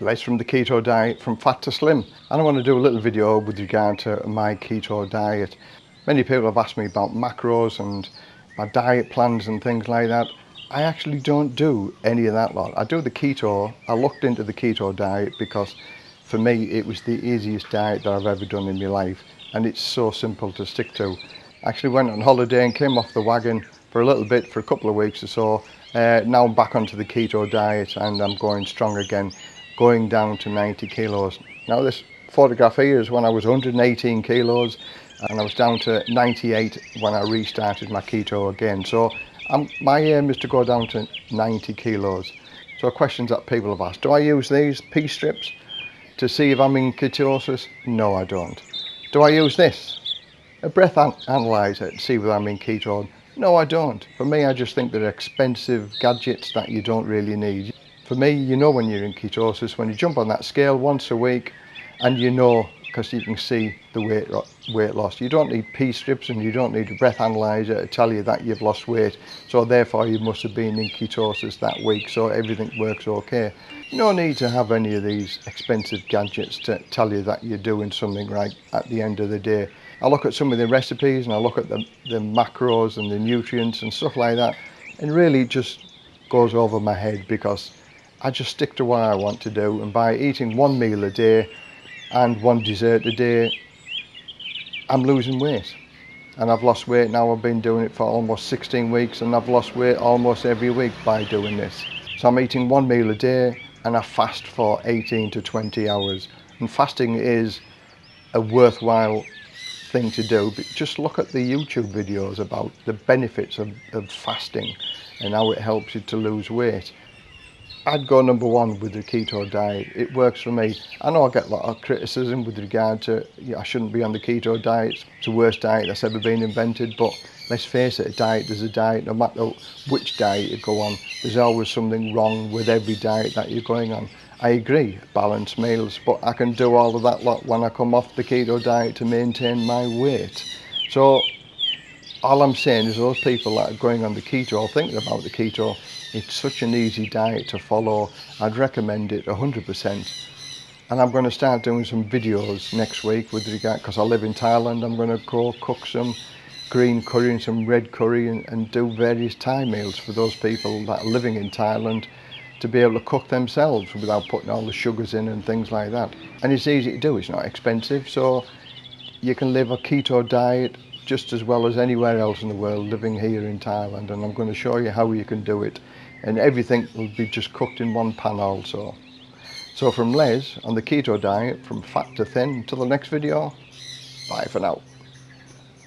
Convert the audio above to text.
Les from the Keto Diet from Fat to Slim and I want to do a little video with regard to my keto diet. Many people have asked me about macros and my diet plans and things like that. I actually don't do any of that lot. I do the keto, I looked into the keto diet because for me it was the easiest diet that I've ever done in my life and it's so simple to stick to. I actually went on holiday and came off the wagon for a little bit for a couple of weeks or so uh, now I'm back onto the keto diet and I'm going strong again, going down to 90 kilos. Now this photograph here is when I was 118 kilos and I was down to 98 when I restarted my keto again. So I'm, my aim is to go down to 90 kilos. So questions that people have asked, do I use these pee strips to see if I'm in ketosis? No, I don't. Do I use this? A breath an analyzer to see whether I'm in keto? No, I don't. For me, I just think they're expensive gadgets that you don't really need. For me, you know when you're in ketosis, when you jump on that scale once a week and you know because you can see the weight weight loss. You don't need pee strips and you don't need a breath analyzer to tell you that you've lost weight. So therefore you must have been in ketosis that week so everything works okay. No need to have any of these expensive gadgets to tell you that you're doing something right at the end of the day. I look at some of the recipes and I look at the, the macros and the nutrients and stuff like that and really it just goes over my head because I just stick to what I want to do and by eating one meal a day and one dessert a day I'm losing weight. And I've lost weight now. I've been doing it for almost 16 weeks and I've lost weight almost every week by doing this. So I'm eating one meal a day and I fast for 18 to 20 hours. And fasting is a worthwhile thing to do but just look at the YouTube videos about the benefits of, of fasting and how it helps you to lose weight I'd go number one with the keto diet. It works for me. I know I get a lot of criticism with regard to I shouldn't be on the keto diet. It's the worst diet that's ever been invented. But let's face it, a diet is a diet. No matter which diet you go on, there's always something wrong with every diet that you're going on. I agree, balanced meals, but I can do all of that lot when I come off the keto diet to maintain my weight. So all I'm saying is those people that are going on the keto or thinking about the keto, it's such an easy diet to follow. I'd recommend it 100%. And I'm going to start doing some videos next week with regard, because I live in Thailand, I'm going to go cook some green curry and some red curry and, and do various Thai meals for those people that are living in Thailand to be able to cook themselves without putting all the sugars in and things like that. And it's easy to do, it's not expensive, so you can live a keto diet just as well as anywhere else in the world living here in Thailand and I'm going to show you how you can do it and everything will be just cooked in one pan also. So from Les on the keto diet from fat to thin until the next video, bye for now.